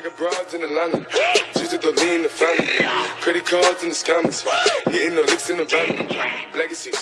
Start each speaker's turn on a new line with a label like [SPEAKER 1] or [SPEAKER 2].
[SPEAKER 1] I got broads in Atlanta. Just the lean the family. Credit cards and the scammers. Hitting the licks in the van. Legacy.